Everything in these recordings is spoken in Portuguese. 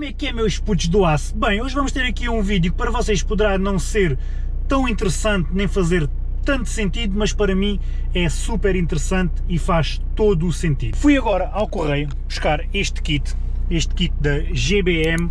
Como é que é, meus putos do aço? Bem, hoje vamos ter aqui um vídeo que para vocês poderá não ser tão interessante nem fazer tanto sentido, mas para mim é super interessante e faz todo o sentido. Fui agora ao correio buscar este kit, este kit da GBM,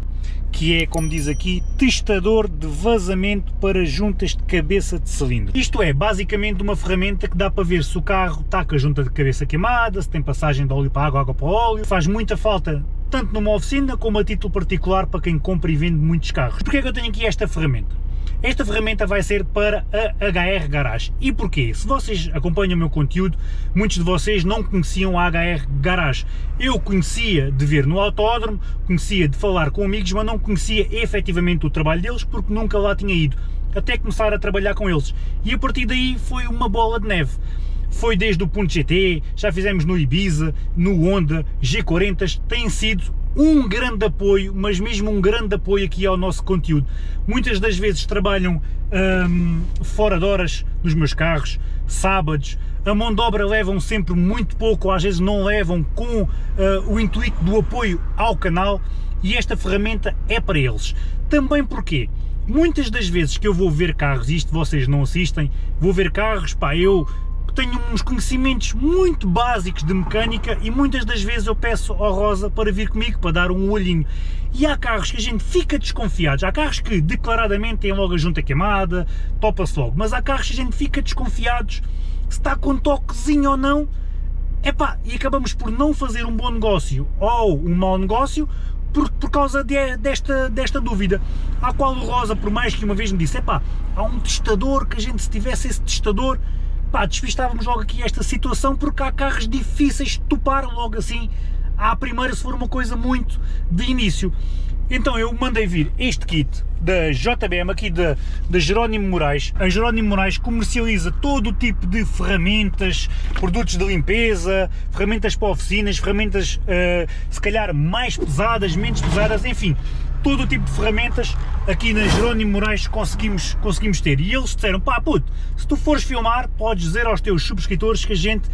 que é, como diz aqui, testador de vazamento para juntas de cabeça de cilindro. Isto é, basicamente uma ferramenta que dá para ver se o carro está com a junta de cabeça queimada, se tem passagem de óleo para água, água para óleo, faz muita falta tanto numa oficina como a título particular para quem compra e vende muitos carros. Porquê é que eu tenho aqui esta ferramenta? Esta ferramenta vai ser para a HR Garage. E porquê? Se vocês acompanham o meu conteúdo, muitos de vocês não conheciam a HR Garage. Eu conhecia de ver no autódromo, conhecia de falar com amigos, mas não conhecia efetivamente o trabalho deles porque nunca lá tinha ido. Até começar a trabalhar com eles. E a partir daí foi uma bola de neve foi desde o Ponto GT, já fizemos no Ibiza, no Honda, G40, tem sido um grande apoio, mas mesmo um grande apoio aqui ao nosso conteúdo. Muitas das vezes trabalham hum, fora de horas nos meus carros, sábados, a mão de obra levam sempre muito pouco, ou às vezes não levam com uh, o intuito do apoio ao canal e esta ferramenta é para eles. Também porque muitas das vezes que eu vou ver carros, isto vocês não assistem, vou ver carros, pá, eu tenho uns conhecimentos muito básicos de mecânica e muitas das vezes eu peço ao Rosa para vir comigo, para dar um olhinho. E há carros que a gente fica desconfiado, há carros que declaradamente têm logo a junta queimada, topa-se logo, mas há carros que a gente fica desconfiados se está com toquezinho ou não, epá, e acabamos por não fazer um bom negócio ou um mau negócio por, por causa de, desta, desta dúvida, à qual o Rosa, por mais que uma vez me disse, epá, há um testador que a gente se tivesse esse testador pá, logo aqui esta situação porque há carros difíceis de topar logo assim à primeira se for uma coisa muito de início. Então eu mandei vir este kit da JBM aqui da, da Jerónimo Moraes. A Jerónimo Moraes comercializa todo o tipo de ferramentas, produtos de limpeza, ferramentas para oficinas, ferramentas uh, se calhar mais pesadas, menos pesadas, enfim, todo o tipo de ferramentas aqui na Jerónimo Moraes conseguimos, conseguimos ter. E eles disseram, pá puto, se tu fores filmar, podes dizer aos teus subscritores que a gente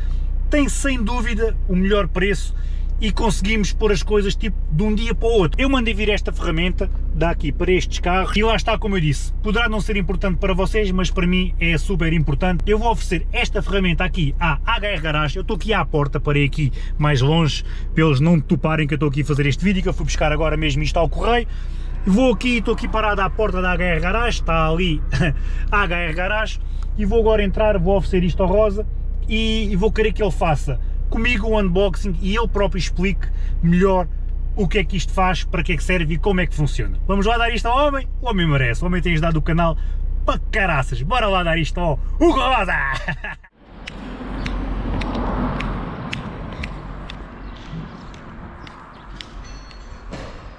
tem sem dúvida o melhor preço e conseguimos pôr as coisas tipo de um dia para o outro. Eu mandei vir esta ferramenta daqui para estes carros e lá está como eu disse, poderá não ser importante para vocês, mas para mim é super importante. Eu vou oferecer esta ferramenta aqui à HR Garage, eu estou aqui à porta, parei aqui mais longe, para eles não toparem que eu estou aqui a fazer este vídeo, que eu fui buscar agora mesmo isto ao correio. Vou aqui, estou aqui parado à porta da HR Garage, está ali a HR Garage, e vou agora entrar, vou oferecer isto ao Rosa e, e vou querer que ele faça comigo o unboxing e ele próprio explique melhor o que é que isto faz, para que é que serve e como é que funciona. Vamos lá dar isto ao homem? O homem merece, o homem tem dado o canal para caraças. Bora lá dar isto ao Hugo Rosa!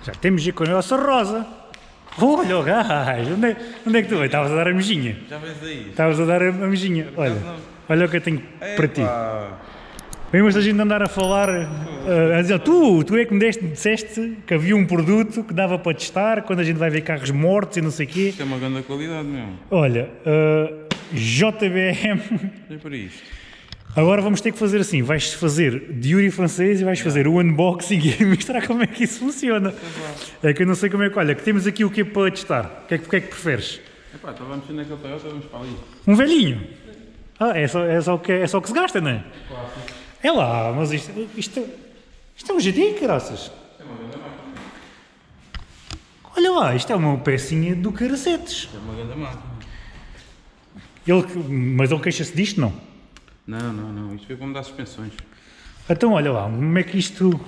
Já temos aqui com a nossa Rosa. Olha o gajo, onde é, onde é que tu vais? Estavas a dar a mejinha. Já vens aí. Estavas a dar a mejinha. Olha, olha o que eu tenho para ti. Vemos a gente andar a falar, uh, a dizer, tu, tu é que me deste, disseste que havia um produto que dava para testar quando a gente vai ver carros mortos e não sei o quê. Isto é uma grande qualidade mesmo. Olha, uh, JBM... É para isto. Agora vamos ter que fazer assim, vais fazer de Yuri francês e vais fazer o unboxing e mostrar como é que isso funciona. É que eu não sei como é que, olha, que temos aqui o que para testar. O que é que, que, é que preferes? Epá, então vamos naquele Toyota, vamos para ali. Um velhinho? Ah, é só, é só, o, que, é só o que se gasta, não é? Claro. É lá, mas isto, isto, isto é um GT, graças. É uma grande máquina. Olha lá, isto é uma pecinha do caracetes. É uma grande máquina. Ele, mas ele queixa-se disto, não? Não, não, não. Isto veio para mudar suspensões. Então, olha lá, como é que isto...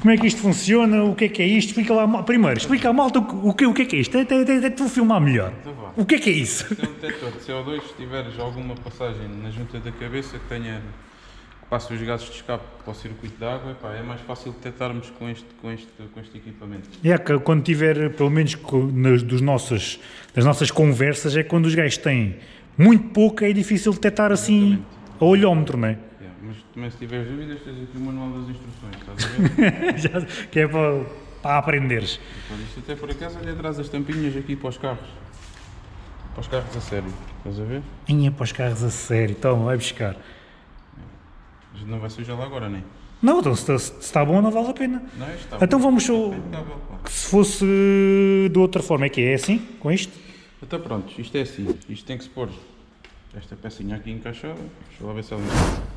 Como é que isto funciona? O que é que é isto? Explica lá, primeiro, explica à malta o que, o que é que é isto. Até, tu filmar melhor. Então. O que é que é isso? É um detector de CO2, se tiveres alguma passagem na junta da cabeça que tenha que passe os gases de escape para o circuito de água, epá, é mais fácil detectarmos com este, com este, com este equipamento. É que quando tiver, pelo menos nas, dos nossos, das nossas conversas, é quando os gajos têm muito pouco, é difícil detectar assim a olhómetro, não é? Yeah, mas também se tiveres dúvidas, tens aqui o manual das instruções, estás a ver? Que é para, para aprenderes. Olha, isto até por acaso ali atrás as tampinhas aqui para os carros. Para os carros a sério, estás a ver? Inha para os carros a sério, toma, vai buscar. Não vai sujar lá agora, nem. Não, então se, está- está bom não vale a pena. Não, está Então vamos está só- impecável, pá. se fosse de outra forma, é que é assim, com isto? Então pronto, isto é assim, isto tem que se pôr esta pecinha aqui encaixada, deixa eu lá ver se ela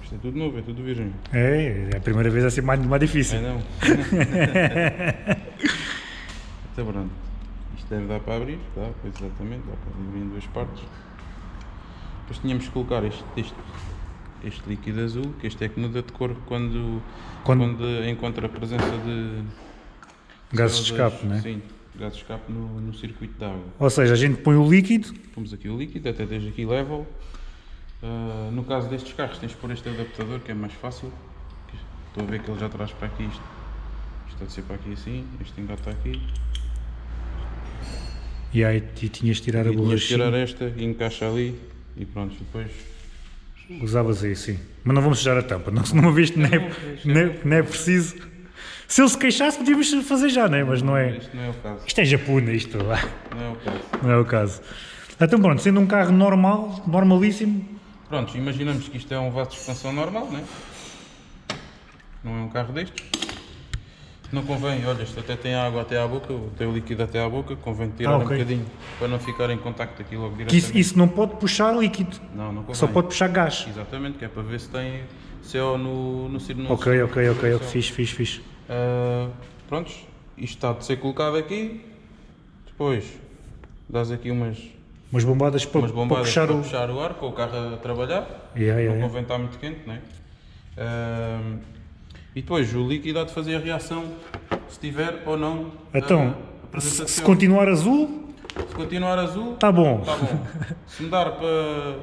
Isto é tudo novo, é tudo virgem. É, é a primeira vez assim mais, mais É difícil. não. então pronto, isto deve dar para abrir, dá, pois exatamente, dá para abrir em duas partes. Depois tínhamos que colocar este, este, este líquido azul, que este é que muda de cor quando, Quando- quando... encontra a presença de Gases de CO2, escape, não é? Sim, gases de escape no, no circuito de água. Ou seja, a gente põe o líquido, Pomos aqui o líquido, até desde aqui level. Ah, no caso destes carros tens de pôr este adaptador que é mais fácil. Estou a ver que ele já traz para aqui isto. Isto deve ser para aqui assim, este engata aqui. e aí e tinhas de tirar a E tinhas de tirar esta e encaixa ali e pronto, e depois usavas aí, sim. Mas não vamos sujar a tampa, não, se não viste, não é, não, é, não é preciso. Se ele se queixasse, podíamos fazer já, não é? Mas não é. isto não é o caso. Isto é japuna, isto lá. Não é o caso. Não é o caso. Então pronto, sendo um carro normal, normalíssimo, Pronto, imaginamos que isto é um vaso de expansão normal, né? não é um carro destes. Não convém, olha, isto até tem água até à boca, tem o líquido até à boca, convém tirar Ah, um ok. bocadinho para não ficar em contacto aqui logo diretamente. isso, isso não pode puxar líquido, Não, não convém. só pode puxar gás. Exatamente, que é para ver se tem CO no, no, no Ok, ok, ok, ok, fixe, fixe, fixe. Ah, prontos, isto está de ser colocado aqui, depois dás aqui umas, Umas bombadas para, umas para bombadas puxar para o. puxar o ar, com o carro a trabalhar, Yeah, yeah, não yeah. convém estar muito quente, né? Ah, e depois o líquido há de fazer a reação, se tiver ou não Então, se, se CO. continuar azul, Se continuar azul, tá bom. está bom. Se mudar para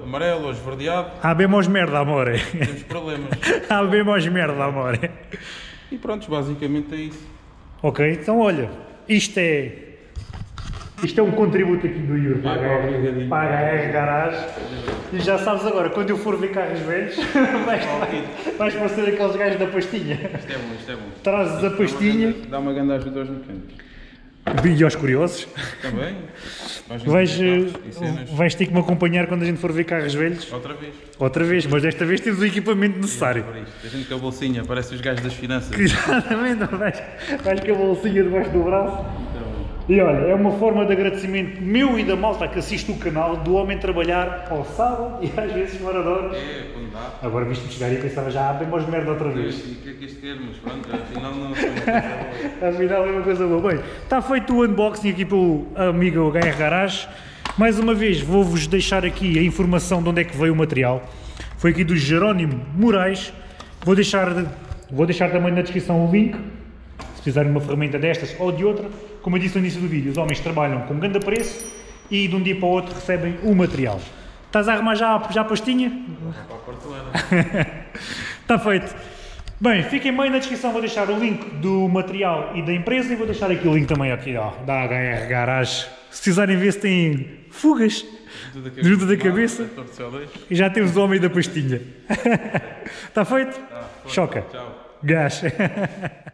amarelo ou esverdeado, Habemos merda, amore. temos problemas. Habemos merda, amore. E pronto, basicamente é isso. Ok, então olha, isto é. Isto é um contributo aqui do Yuri para a obrigadinho. para a HR Garage. E já sabes agora, quando eu for ver carros velhos, vais, vais parecer aqueles gajos da pastinha. Isto é bom, isto é bom. Trazes a pastinha Dá uma grande ajuda aos mecânicos. e aos curiosos. Também. Vais, eh, vais ter que me acompanhar quando a gente for ver carros velhos. Outra vez. Outra vez, mas desta vez temos o equipamento necessário. Isto. A gente com a bolsinha, parece os gajos das finanças. Exatamente, vais, vais com a bolsinha debaixo do braço. E olha, é uma forma de agradecimento meu e da malta que assiste o canal do homem trabalhar ao sábado e às vezes horas. É, quando dá. Agora viste-me chegar e pensava já, bem mais merda outra vez. E o que é que isto quer? Mas pronto, afinal não foi uma coisa boa. Afinal é uma coisa boa. Bem, está feito o unboxing aqui pelo amigo HR Garage. Mais uma vez vou-vos deixar aqui a informação de onde é que veio o material. Foi aqui do Jerónimo Moraes. Vou deixar, vou deixar também na descrição o link. Se precisarem de uma ferramenta destas ou de outra. Como eu disse no início do vídeo, os homens trabalham com grande preço e de um dia para o outro recebem o material. Estás a arrumar já, já a pastinha? Para a. Está feito. Bem, fiquem bem na descrição, vou deixar o link do material e da empresa e vou deixar aqui o link também aqui, ó, da HR Garage. Se precisarem ver se têm fugas, Junta da Junta da cabeça. Torto CO2. e já temos o homem da pastinha. Está feito? Choca. Tchau. Gás.